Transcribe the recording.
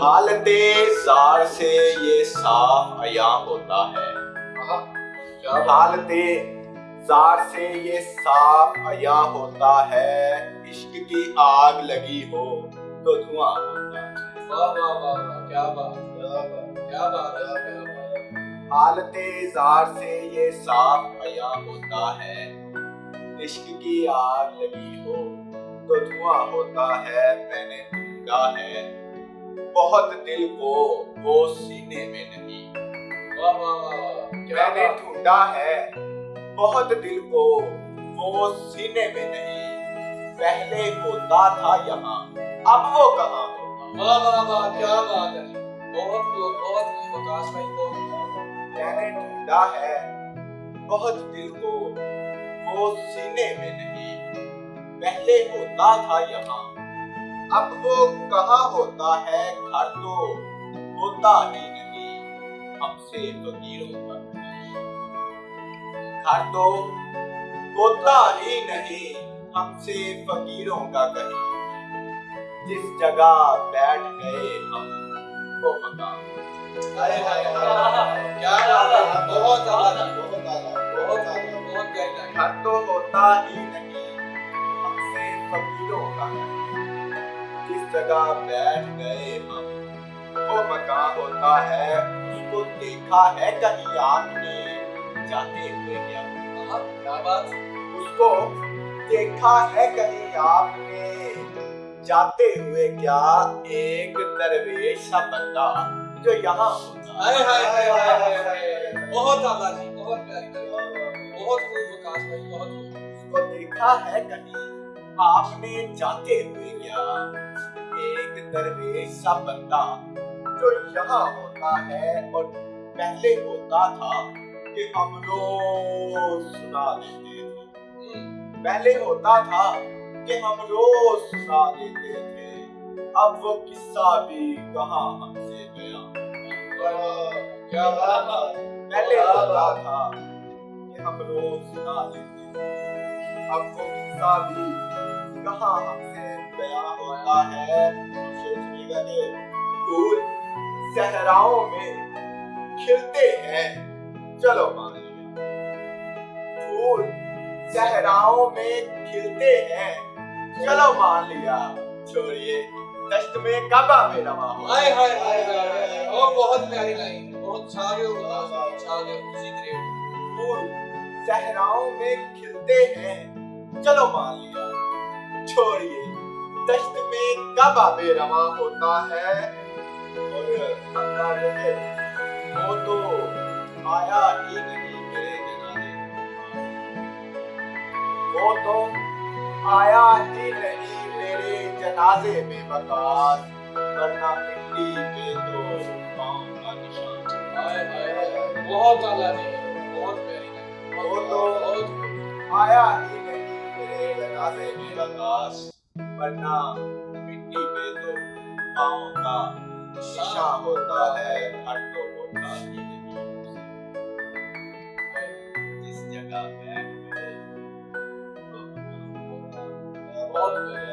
حالت زار سے یہ صاف عیاں ہوتا ہے۔ حالت زار سے یہ صاف عیاں ہوتا ہے۔ عشق کی آگ لگی ہو تو دھواں ہوتا ہے۔ واہ واہ واہ واہ کیا بات کیا بات کیا بات ہے کیا بات۔ حالت زار سے یہ صاف عیاں ہوتا ہے۔ عشق کی آگ لگی ہو تو دھواں ہوتا ہے۔ میں نے ڈھونڈا ہے۔ بہت دل کو وہ سینے میں نہیں۔ میں نے ڈھونڈا ہے۔ بہت دل کو وہ سینے میں نہیں۔ پہلے ہوتا تھا یہاں اب وہ کہاں واہ واہ واہ کیا بات ہے۔ بہت بہت وکاس بھائی بہت میں نے ڈھونڈا ہے۔ بہت دل کو وہ سینے میں نہیں۔ پہلے ہوتا تھا یہاں اب وہ کہاں ہوتا ہے؟ گھر تو ہوتا ہی نہیں۔ ہم سے فقیروں کا گھر تو ہوتا ہی نہیں۔ ہم سے فقیروں کا کہیں۔ جس جگہ بیٹھ گئے ہم، وہ مقام۔ ہائے ہائے کیا بہت اعلیٰ بہت اعلیٰ بہت اعلیٰ بہت گہری لائن گھر تو ہوتا ہی نہیں۔ ہم سے فقیروں کا جس جگہ بیٹھ گئے ہم۔ وہ مکان ہوتا ہے اس کو دیکھا ہے کہیں آپ نے۔ جاتے ہوئے کیا کیا بات؟ اس کو دیکھا ہے کہیں آپ نے۔ جاتے ہوئے کیا ایک درویش سا بندہ جو یہاں ہوتا بہت اعلیٰ جی بہت پیاری بہت خوب وکاس بھائی بہت خوب۔ اس کو دیکھا ہے کہیں آپ نے۔ جاتے ہوئے کیا ایک درویش سا بندہ جو یہاں ہوتا ہے اور پہلے ہوتا تھا کہ ہم روز سنا دیتے تھے۔ پہلے ہوتا تھا کہ ہم روز سنا دیتے تھے۔ اب وہ قصہ بھی کہاں ہم سے گیا۔ پہلے ہوتا تھا کہ ہم روز سنا دیتے تھے۔ اب وہ قصہ بھی کہاں ہم سے بیاں ہوتا ہے سوچنے گا پھول صحراؤں میں کھلتے ہیں چلو مان لیا پھول صحراؤں میں کھلتے ہیں چلو مان لیا چھوڑیے دشت میں کعبہ میں رواں ہو ہائے ہائے ہائے ہائے ہائے بہت پیاری لائن بہت چھاگے ہو وکاس بھائی چھاگے ہو اسی گریڈ پھول صحراؤں میں کھلتے ہیں۔ چلو مان لیا۔ چھوڑیے۔ دشت میں کعبہ بے رواں ہوتا ہے اور اللہ وہ تو آیا ہی نہیں میرے جنازے وہ تو آیا ہی نہیں میرے جنازے میں بکاس ورنہ مٹی پہ تو پاؤں کا نشان بہت اعلیٰ جی ورنہ مٹی میں تو پاؤں کا شیشہ ہوتا ہے گھر تو ہوتا ہی نہیں جس جگہ بیٹھ گئے بہت